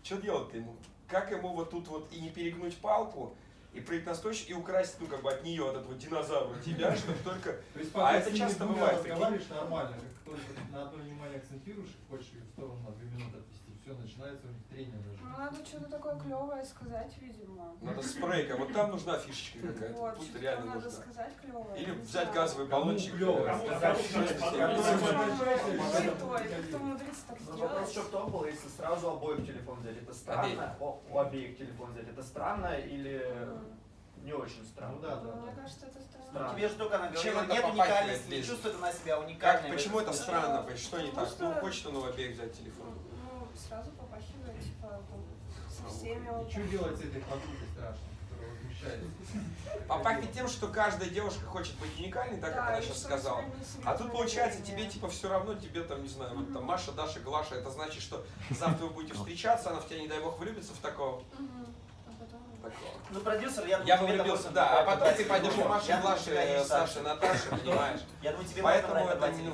Что делать-то ему? Как ему вот тут вот и не перегнуть палку, и прыгать настойчиво, и украсть, ну, как бы от нее, от этого динозавра, тебя, *laughs* чтобы только... То есть А это часто бывает, разговариваешь нормально, как только на одно внимание акцентируешь, хочешь ее в сторону на две минуты отвести, все, начинается у них трение даже. Ну, надо что-то такое клевое сказать, видимо. Надо спрейка, вот там нужна фишечка какая-то, Вот, что-то реально надо нужна. сказать клевое. Или взять газовый баллончик. кто умудрится так вопрос еще сделать. в том был, если сразу обоих телефон взять, это странно, о- у обеих телефон взять, это странно или не очень странно? Ну да, да, Мне да. кажется, это Ну, странно. тебе же только она Чем говорила, это нет уникальности, не чувствует она себя Как, уникальной. в почему это странно? Что не так? Ну, что- хочет он у обеих взять телефон. Ну, сразу попахивает, типа, там, со всеми вот И что так. делать с этой подругой страшной, которая возмущается? получается. Попахивает тем, что каждая девушка хочет быть уникальной, да, как она сейчас сказала. А тут получается тебе типа все равно, тебе там, не знаю, вот там Маша, Даша, Глаша, это значит, что завтра вы будете встречаться, она в тебя, не дай бог, влюбится в такого. Мгм. А потом... такого. Ну, продюсер, я думаю, Я тебе влюбился, да, а потом ты пойдешь тебя есть Саши, шанс. Наташи, понимаешь? *laughs* Я думаю, тебе Поэтому это не-. *laughs*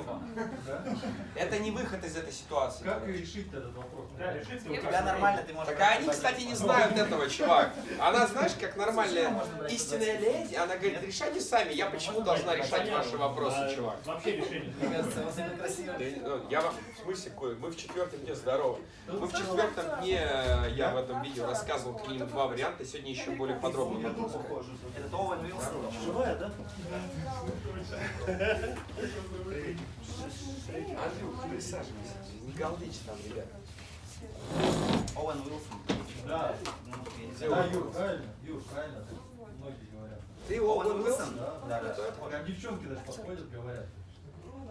*laughs* Это не выход из этой ситуации. Как решить этот вопрос? Да, решить У тебя нормально, ты можешь... Так они, кстати, не знают этого, чувак. Она, знаешь, как нормальная истинная леди, она говорит, решайте сами, я почему должна решать ваши вопросы, чувак? Вообще решение. Мне кажется, красиво. Ну, Я вам, в смысле, мы в четвертом дне здоровы. Мы в четвертом дне, э, я в этом видео рассказывал как минимум два варианта, сегодня еще более подробно рассказывать. Это Оуэн Уилсон. Живая, да? Андрюх, присаживайся, не галдичь там, ребят. Оуэн Уилсон. Да. Да, Юр, правильно? Юр, правильно. Многие говорят. Ты Оуэн Уилсон? Да, да. Девчонки даже подходят, говорят.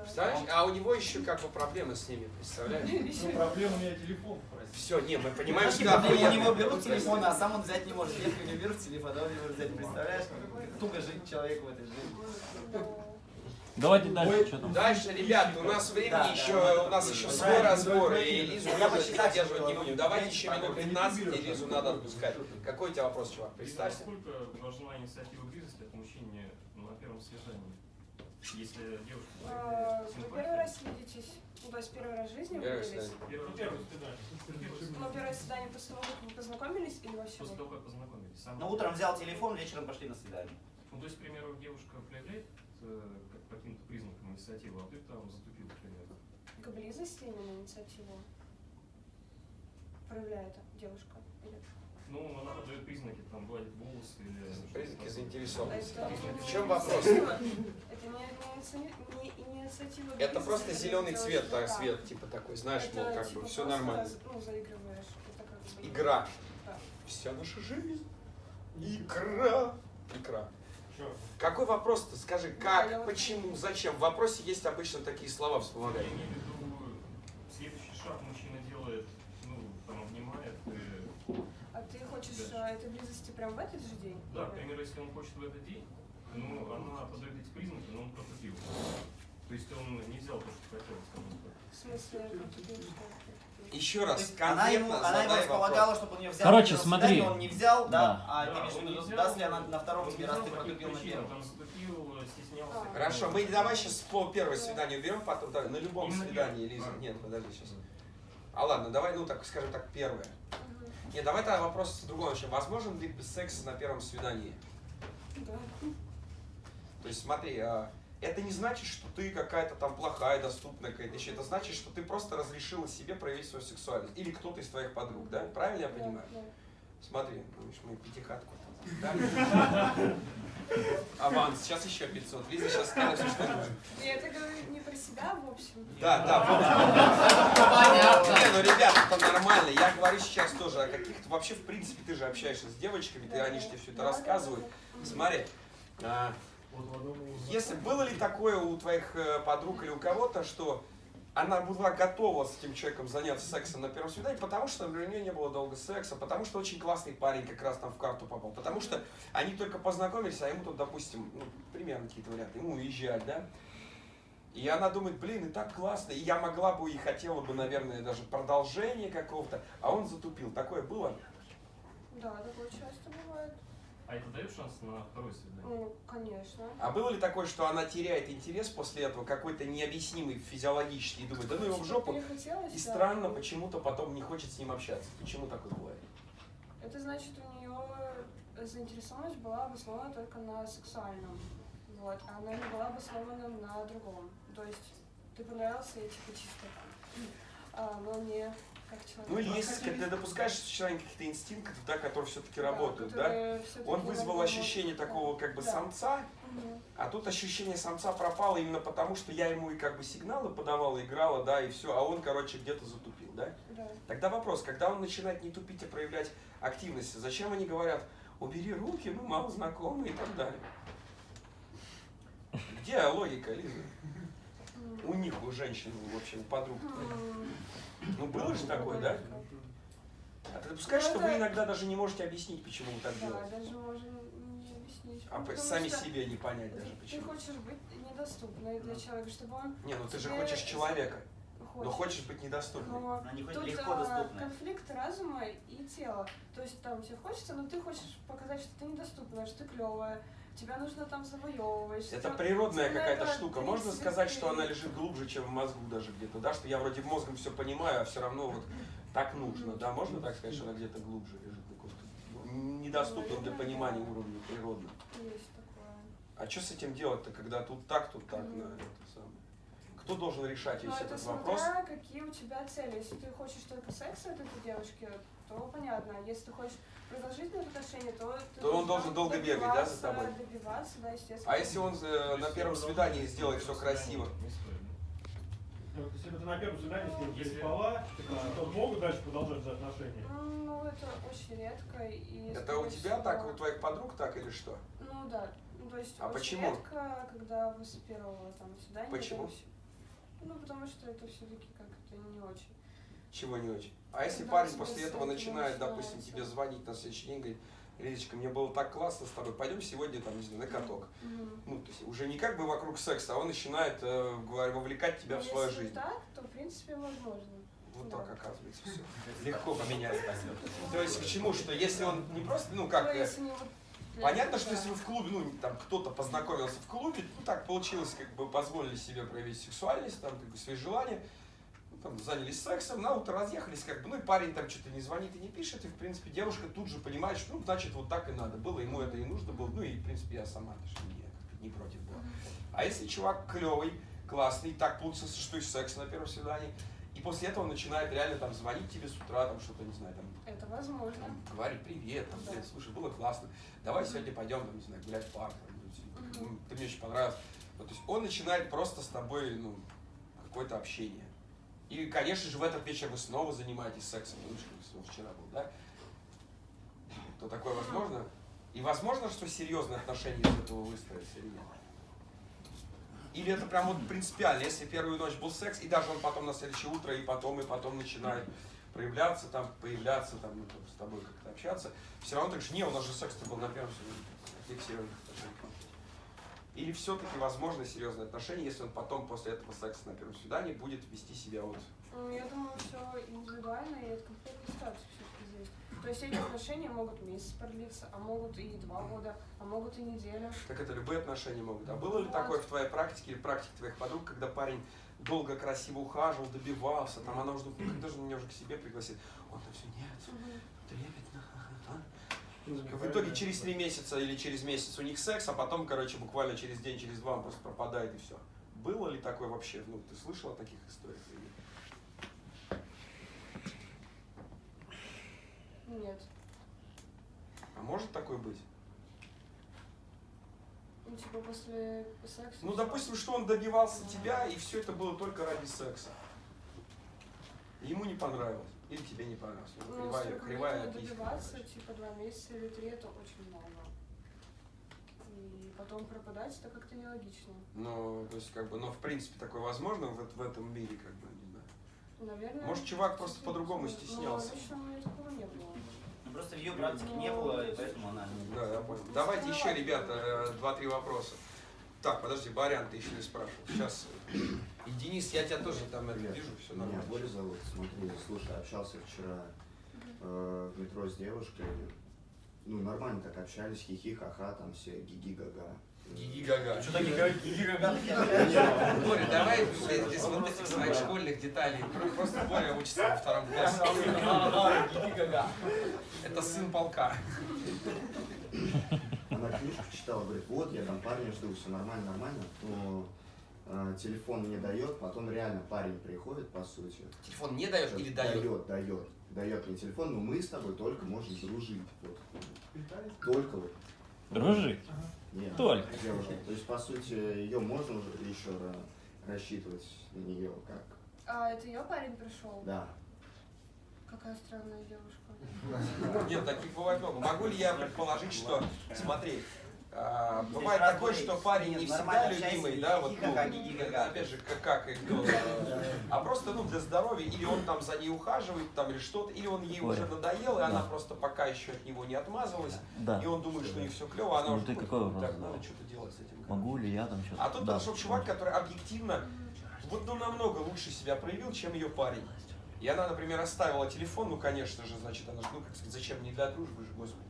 Представляешь? А у него еще как бы проблемы с ними, представляешь? *laughs* Ну, проблема у меня телефон попросить. Все, не, мы понимаем, что Знаешь, у него берут телефон, а сам он взять не может. Если у него берут телефон, а он не может взять. Представляешь, туго жить человеку в этой жизни. Давайте дальше, что там? Дальше, ребят, у нас времени Да, еще, да. у нас еще Да, свой да, разбор, да, и. Лизу Я почти задерживать не будем. Давайте еще минут не 15, и Лизу надо отпускать. Какой у тебя вопрос, чувак? Представься. Насколько важна инициатива близости от мужчины на первом свидании? Если девушка А, Вы первый раз видитесь, ну, то есть первый раз в жизни вы виделись? свидание. первое Первое Ну, первое свидание после того, как вы познакомились или вообще? после того, как познакомились. Сам- Ну, утром взял телефон, вечером пошли на свидание. Ну, то есть, к примеру, девушка проявляет э, как каким-то признакам инициативу, а ты там затупил, к примеру. К близости именно инициативу проявляет девушка? Или... Ну, она подает признаки, там, гладит волосы или... Признаки заинтересованности. Это В чем вопрос? Это просто зеленый цвет, так, свет, типа такой, знаешь, мол, как типа, бы все нормально. Ну. Игра. Вся наша жизнь. Игра. Игра. Какой вопрос-то? Скажи, как, почему, зачем? В вопросе есть обычно такие слова вспомогательные. имею в виду, следующий шаг мужчина делает, ну, там, обнимает и А ты хочешь Дальше. а, этой близости прям в этот же день? Да, к примеру, если он хочет в этот день, ну, она подает эти признаки, но он протупил. То есть он не взял то, что хотел. В смысле? Еще раз, она ему, она ему располагала, вопрос. чтобы он ее взял. Короче, смотри. свидании, Он не взял, да, Да. а ты Да, имеешь в виду, даст ли она на втором тебе, раз ты по каким протупил на первом. стеснялся. А. Хорошо, мы давай сейчас по первой свиданию берем, потом давай, на любом Именно свидании, первое. Лиза. А. Нет, подожди сейчас. А ладно, давай, ну так скажем так, первое. Нет, давай тогда вопрос другого начнем. Возможен ли секс на первом свидании? Да. То есть смотри, а, это не значит, что ты какая-то там плохая, доступная какая-то еще. Это значит, что ты просто разрешила себе проявить свою сексуальность. Или кто-то из твоих подруг, да? Правильно я Да, понимаю? да. Смотри, ну, видишь, мы пятихатку там. *laughs* Аванс, сейчас еще 500. Лиза сейчас скажет, все, что нужно. Я это говорю не про себя, в общем. Да, да, вот. Не, ну, ребят, это нормально. Я говорю сейчас тоже о каких-то... Вообще, в принципе, ты же общаешься с девочками, ты, они же тебе все это рассказывают. Смотри, а, если было ли такое у твоих э, подруг или у кого-то, что она была готова с этим человеком заняться сексом на первом свидании, потому что, у нее не было долго секса, потому что очень классный парень как раз там в карту попал, потому что они только познакомились, а ему тут, допустим, ну, примерно какие-то варианты, ему уезжать, да? И она думает, блин, и так классно, и я могла бы и хотела бы, наверное, даже продолжение какого-то, а он затупил. Такое было? Да, такое часто бывает. А это дает шанс на второе свидание? Ну, конечно. А было ли такое, что она теряет интерес после этого, какой-то необъяснимый физиологический, и думает, да ну его в жопу, и да. странно почему-то потом не хочет с ним общаться. Почему такое бывает? Это значит, у нее заинтересованность была обоснована только на сексуальном. Вот, а она не была обоснована на другом. То есть ты понравился, я типа чисто там. А, но не как человек. Ну если ты допускаешь существование каких-то инстинктов, да, которые все-таки Да, работают, да? всё-таки Он вызвал ощущение такого как бы Да. самца, Мгм. а тут ощущение самца пропало именно потому, что я ему и как бы сигналы подавала, играла, да, и все, а он, короче, где-то затупил, да? Да. Тогда вопрос, когда он начинает не тупить, а проявлять активность, зачем они говорят, убери руки, мы мало знакомы и так далее? Где логика, Лиза? У них, у женщин, в общем, подруг. Ну было же такое, да? А ты допускаешь, Ну, что вы иногда даже не можете объяснить, почему вы так Да, делаете? даже можно объяснить. А потому сами что себе не понять даже Ты почему. хочешь быть недоступной для человека, чтобы он... Не, ну ты же хочешь человека, но хочет. хочешь быть недоступным. Но Они хоть тут легко а, доступны. конфликт разума и тела. То есть там тебе хочется, но ты хочешь показать, что ты недоступная, что ты клевая. Тебя нужно там завоевывать. Это природная какая-то штука. 30 Можно сказать, что она лежит глубже, чем в мозгу даже где-то, да? Что я вроде мозгом все понимаю, а все равно вот так нужно, да? Можно так сказать, что она где-то глубже лежит? ну, Недоступном для понимания уровня природно. Есть такое. А что с этим делать-то, когда тут так, тут так, на это самое? Кто должен решать Но весь это этот вопрос? смотря какие у тебя цели. Если ты хочешь только секса от этой девушки, то понятно. А Если ты хочешь продолжительных отношений, то ты То он должен долго бегать, да, за добиваться- тобой? Добиваться, да, естественно. А если он э, на первом свидании сделает все красиво? Ну, если ты на первом свидании с ним переспала, то могут дальше продолжать за отношения? Ну, это очень редко. И, Это у тебя всего, так, у твоих подруг так или что? Ну да. Ну, то есть А очень почему? редко, когда вы с первого там свидания. Почему? Ну, потому что это все-таки как-то не очень. Чего не очень? А если Да, парень после этого начинает, допустим, тебе звонить на следующий день, говорит, Лидочка, мне было так классно с тобой, пойдем сегодня там, не знаю, на каток. Мгм. Ну, то есть уже не как бы вокруг секса, а он начинает э, говорю, вовлекать тебя Но в свою если жизнь. так, то, в принципе, возможно. Вот Да. так оказывается все. *laughs* Легко поменять. То есть к чему, что если он не просто, ну как, Ну, э, понятно, что если вы в клубе, ну там кто-то познакомился в клубе, ну так получилось, как бы позволили себе проявить сексуальность, там как бы свои желания, ну, там занялись сексом, на утро разъехались, как бы, ну и парень там что-то не звонит и не пишет, и в принципе девушка тут же понимает, что ну значит вот так и надо было, ему это и нужно было, ну и в принципе я сама даже не, не против была. А если чувак клевый, классный, так получился, что и секс на первом свидании, и после этого он начинает реально там звонить тебе с утра, там что-то, не знаю, там Это возможно. там, говорит привет, там, Да. блин, слушай, было классно, давай сегодня пойдем, там, не знаю, гулять в парк, там, ну, ты мне очень понравился. Вот, то есть он начинает просто с тобой, ну, какое-то общение. И, конечно же, в этот вечер вы снова занимаетесь сексом, ну, что вчера был, да? То такое возможно? И возможно, что серьезные отношения из этого выстроятся или нет? Или это прям вот принципиально, если первую ночь был секс, и даже он потом на следующее утро, и потом, и потом начинает проявляться, там, появляться, там, ну, там, с тобой как-то общаться, все равно так же, не, у нас же секс-то был на первом серьезных отношений. Или все-таки возможны серьезные отношения, если он потом после этого секса на первом свидании будет вести себя вот Ну, я думаю, все индивидуально и от конкретной ситуации все-таки зависит. То есть эти отношения могут месяц продлиться, а могут и два года, а могут и неделю. Так это любые отношения могут. А было ли такое в твоей практике или практике твоих подруг, когда парень долго, красиво ухаживал, добивался, там она уже думает, ну когда же меня уже к себе пригласит? Он там все, нет, трепетно. ага, ага». В итоге через три месяца или через месяц у них секс, а потом, короче, буквально через день, через два он просто пропадает и все. Было ли такое вообще? Ну, ты слышал о таких историях? нет? Нет. А может такое быть? Ну, типа после секса. Ну, допустим, что он добивался тебя, и все это было только ради секса. Ему не понравилось. Или тебе не понравилось. Ну, Ну, кривая, кривая добиваться, типа два месяца или три, это очень много. И потом пропадать, это как-то нелогично. Ну, то есть, как бы, но в принципе такое возможно в, в этом мире, как бы, не знаю. Наверное. Может, чувак просто по-другому возможно. стеснялся. Но лично у меня такого не было. Ну, просто в ее практике не было, и поэтому она не... Да, я понял. Давайте еще, ребята, э, два-три вопроса. Так, подожди, Барян, ты еще не спрашивал. Сейчас. И Денис, я тебя тоже там это вижу, все Меня нормально. Боря зовут. Смотри, слушай, общался вчера э, в метро с девушкой. Ну, нормально так общались, хихи, ха-ха, там все гиги-гага. Гиги-гага. Что такие гиги-гага? Боря, давай без, вот этих своих школьных деталей. Про- Просто Боря учится во втором классе. Это сын полка. Она книжку читала, говорит, вот, я там парня жду, все нормально, нормально. Но э, телефон мне дает, потом реально парень приходит, по сути. Телефон не дает или дает? Дает, дает. Дает мне телефон, но мы с тобой только можем дружить. Вот. Только вот. Дружить? Нет, Только. девушка. То есть, по сути, ее можно уже еще ра- рассчитывать на нее как. А это ее парень пришел? Да. Какая странная девушка. *laughs* Нет, таких бывает много. Могу ли я предположить, что, смотри, а, бывает такое, что парень не всегда любимый, да, вот, ну, опять же, как, как и кто, а просто, ну, для здоровья, или он там за ней ухаживает, там, или что-то, или он ей уже надоел, и она просто пока еще от него не отмазалась, Да. и он думает, что у них все клево, а она Ну, уже так, надо что-то делать с этим. Могу ли я там что-то? А тут Да. подошел чувак, который объективно, вот, ну, намного лучше себя проявил, чем ее парень. И она, например, оставила телефон, ну, конечно же, значит, она же, ну, как сказать, зачем, не для дружбы же, господи.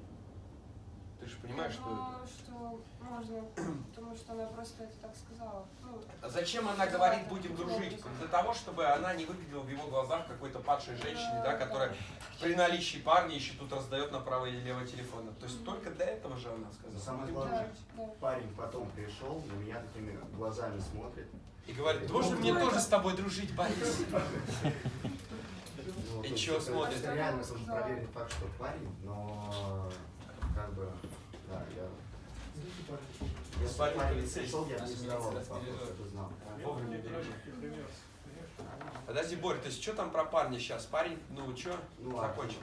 Ты же понимаешь, что... Ну, что можно, потому что она просто это так сказала. Ну, А Зачем она говорит будем дружить? Для того, чтобы она не выглядела в его глазах какой-то падшей женщиной, да, которая при наличии парня еще тут раздает направо или лево телефона. То есть только для этого же она сказала. Самое «Будем главное, дружить». парень потом пришел, на меня такими глазами смотрит. И говорит, можно мне тоже с тобой дружить, Борис? *laughs* Ну, И это- смотрит? Реально тоже проверенный факт, что парень, но как бы, да, я... Если Парень парень полицейский. я не задавал вопрос, это знал. Вовремя бережет. Подожди, Борь, то есть что там про парня сейчас? Парень, ну что, Ну, закончил?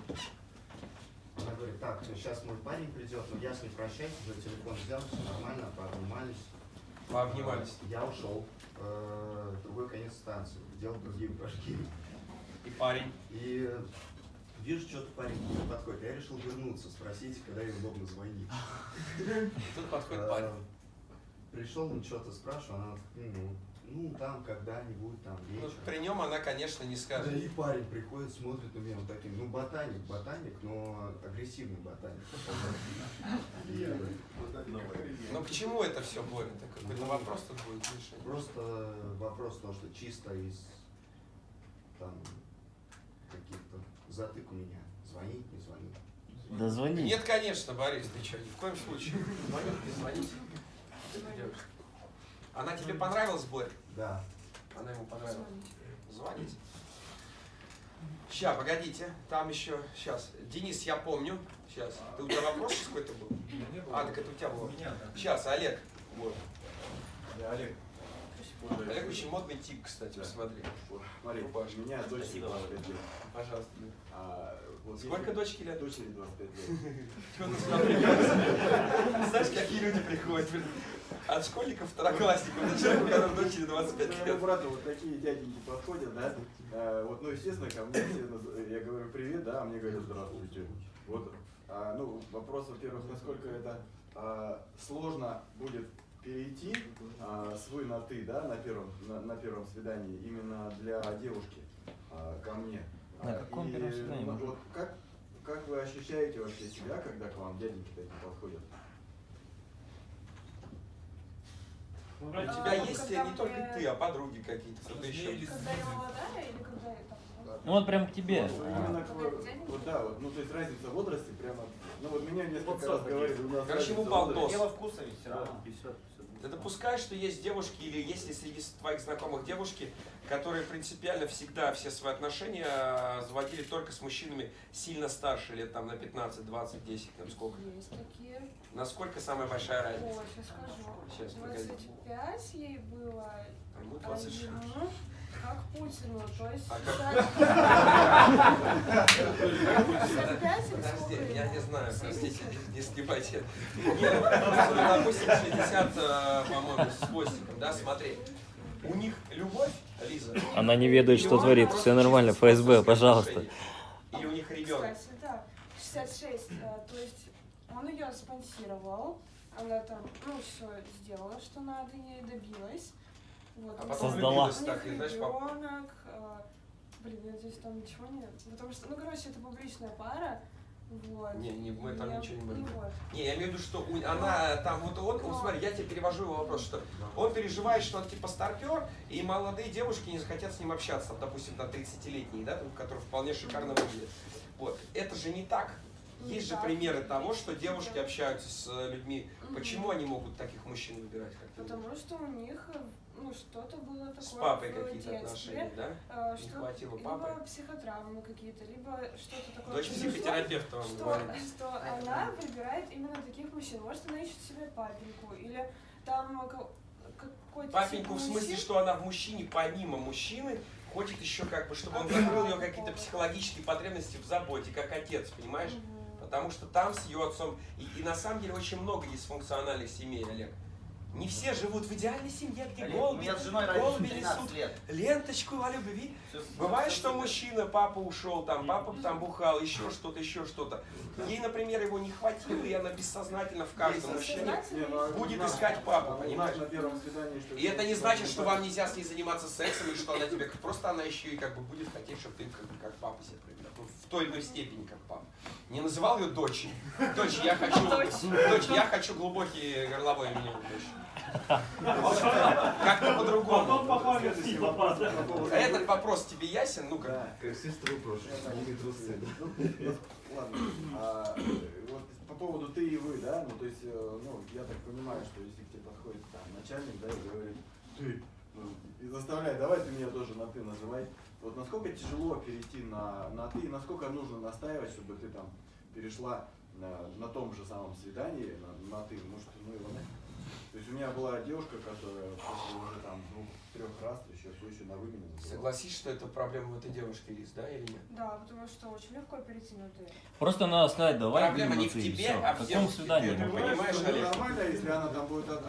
Она говорит, так, сейчас мой парень придет, но я с ним прощаюсь, уже телефон взял, все нормально, пообнимались. Пообнимались. Я ушел э, в другой конец станции, делал другие упражнения. И парень? И э, вижу, что-то парень подходит. Я решил вернуться, спросить, когда ей удобно звонить. *laughs* Тут подходит Э, парень. Пришел, он что-то спрашивал, она ну, ну там когда-нибудь, там Ну, вечером. при нем она, конечно, не Да скажет. и парень приходит, смотрит на меня вот таким, ну ботаник, ботаник, но агрессивный ботаник. И, Ну к чему это все? Это какой-то вопрос тут будет решение. Просто вопрос того, что чисто из там затык у меня. Звонить, не звонить. Да звони. Нет, конечно, Борис, ты что, ни в коем случае. Звонить, не звонить. Она тебе понравилась, Борь? Да. Она ему понравилась. Звонить. Ща, погодите, там еще, сейчас. Денис, я помню. Сейчас. Ты, у тебя вопрос сейчас какой-то был? А, так это у тебя было. Сейчас, Олег. Вот. Я Олег. Олег очень модный тип, кстати, посмотри. Смотри, Рубашка. у меня дочери Спасибо. 25 лет. Пожалуйста. А, вот Сколько дочки лет? Дочери 25 лет. *laughs* Знаешь, какие люди приходят? От школьников второклассников до человека, которому дочери 25 Моему лет. брату вот такие дяденьки подходят, да, А, вот, ну, естественно, ко мне я говорю привет, да, а мне говорят здравствуйте. Вот, а, ну, вопрос, во-первых, насколько это а, сложно будет перейти а, с вы на ты, да, на первом, на, на первом свидании, именно для девушки а, ко мне. На А, каком и, первом свидании, ну, вот как, как вы ощущаете вообще себя, когда к вам дяденьки такие подходят? У А, тебя есть не только мы- ты, а подруги какие-то, кто-то еще. Когда я молодая или когда я там? Ну вот прям к тебе. Вот, А. именно к- вот да, вот, ну то есть разница в возрасте прямо, ну вот меня несколько раз говорили, у нас Короче, ему разница в балдос. возрасте. Дело вкуса ведь все равно. Ты допускаешь, что есть девушки, или есть ли среди твоих знакомых девушки, которые принципиально всегда все свои отношения э, заводили только с мужчинами сильно старше, лет там на 15, 20, 10, там сколько? Есть такие. Насколько самая большая разница? Ой, сейчас скажу. Сейчас, погоди. 25 ей было. А ему а 26. ему как Путину, то есть... А как? 55 или Подожди, я не знаю, простите, не, сгибайте. Нет, допустим, 60, э, по-моему, с хвостиком, да, смотри. У них любовь, Лиза. Она не ведает, что творит. Все нормально, ФСБ, пожалуйста. Или у них ребенок? Кстати, да, 66, э, то есть он ее спонсировал, она там, ну, все сделала, что надо, ей добилась. Вот, А потом них так, и, знаешь, пап- ребенок, э, блин, я надеюсь, там ничего нет, потому что, ну, короче, это публичная пара, вот. Не, не, мы там И- ничего не ну, будем. вот. Не, я имею в виду, что у- она там, вот он, вот смотри, я тебе перевожу его вопрос, что он переживает, что он типа старпер, и молодые девушки не захотят с ним общаться, там, допустим, там 30-летние, да, там, которые вполне шикарно выглядят. Вот, это же не так. Есть же примеры того, что девушки общаются с людьми. Почему они могут таких мужчин выбирать, как? Потому что у них, э, ну, что-то было такое С папой какие-то отношения, да? э, Не что хватило либо папы? психотравмы какие-то, либо что-то такое. Дочь психотерапевта вам что, говорит. что она выбирает именно таких мужчин. Может, она ищет себе папеньку, или там ка- какой-то... Папеньку в смысле, мужчин. что она в мужчине, помимо мужчины, хочет еще как бы, чтобы он закрыл ее какие-то психологические потребности в заботе, как отец, понимаешь? Потому что там с ее отцом... И, и на самом деле очень много дисфункциональных семей, Олег. Не все живут в идеальной семье, где Олег, у голуби, меня с женой голуби разница 13 несут лет. ленточку о любви. Всё- Бывает, всё что супер. мужчина, папа ушел, там, папа там бухал, еще что-то, еще что-то. Ей, например, его не хватило, и она бессознательно в каждом мужчине Не, ну, будет искать папу, понимаешь? И это не значит, что вам нельзя с ней заниматься сексом, и что она тебе... Просто она еще и как бы будет хотеть, чтобы ты как, бы, как папа себя проявлял. Ну, в той иной степени, как папа. Не называл ее дочей. Дочь, я хочу... *laughs* Дочь, я хочу глубокий горловой меня дочь. Как-то по-другому. А Этот вопрос тебе ясен? Ну как? Да. Как сестру прошлый, сними трусы. Ладно, а, э, вот по поводу ты и вы, да, ну то есть, э, ну, я так понимаю, что если к тебе подходит там начальник, да, и говорит, ты, ну, и заставляет, давай ты меня тоже на ты называй. Вот насколько тяжело перейти на, на ты, и насколько нужно настаивать, чтобы ты там перешла на, на том же самом свидании на, на ты, может, ну его нафиг. То есть у меня была девушка, которая после уже там двух-трех раз еще все еще на вы меня называла. Согласись, что это проблема в этой девушке, Лиз, да или нет? Да, потому что очень легко перейти на ты. Просто надо сказать, давай Проблема не в тебе, всё. а в каком свидании? Ты понимаешь, Ну, Олег? нормально, если она там будет от-